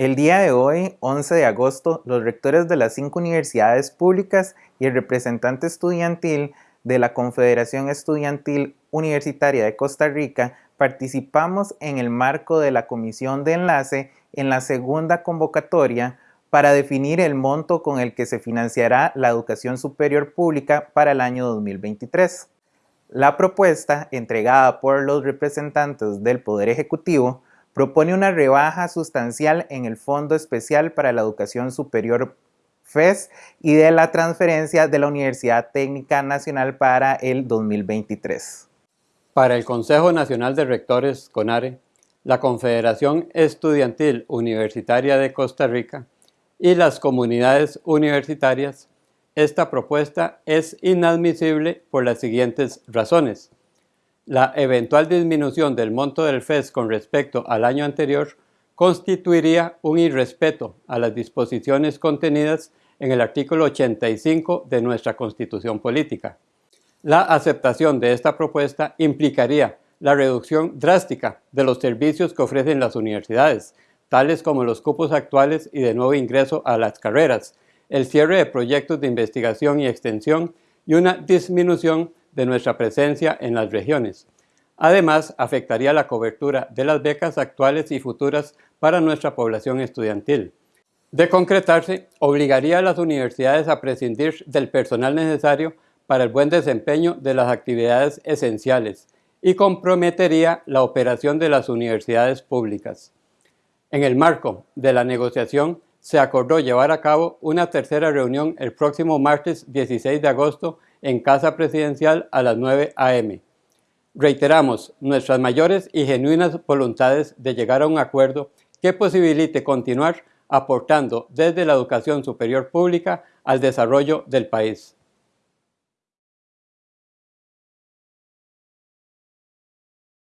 El día de hoy, 11 de agosto, los rectores de las cinco universidades públicas y el representante estudiantil de la Confederación Estudiantil Universitaria de Costa Rica participamos en el marco de la Comisión de Enlace en la segunda convocatoria para definir el monto con el que se financiará la educación superior pública para el año 2023. La propuesta, entregada por los representantes del Poder Ejecutivo, propone una rebaja sustancial en el Fondo Especial para la Educación Superior FES y de la transferencia de la Universidad Técnica Nacional para el 2023. Para el Consejo Nacional de Rectores, CONARE, la Confederación Estudiantil Universitaria de Costa Rica y las comunidades universitarias, esta propuesta es inadmisible por las siguientes razones. La eventual disminución del monto del FES con respecto al año anterior constituiría un irrespeto a las disposiciones contenidas en el artículo 85 de nuestra Constitución Política. La aceptación de esta propuesta implicaría la reducción drástica de los servicios que ofrecen las universidades, tales como los cupos actuales y de nuevo ingreso a las carreras, el cierre de proyectos de investigación y extensión y una disminución de nuestra presencia en las regiones. Además, afectaría la cobertura de las becas actuales y futuras para nuestra población estudiantil. De concretarse, obligaría a las universidades a prescindir del personal necesario para el buen desempeño de las actividades esenciales y comprometería la operación de las universidades públicas. En el marco de la negociación, se acordó llevar a cabo una tercera reunión el próximo martes 16 de agosto en Casa Presidencial a las 9 a.m. Reiteramos nuestras mayores y genuinas voluntades de llegar a un acuerdo que posibilite continuar aportando desde la educación superior pública al desarrollo del país.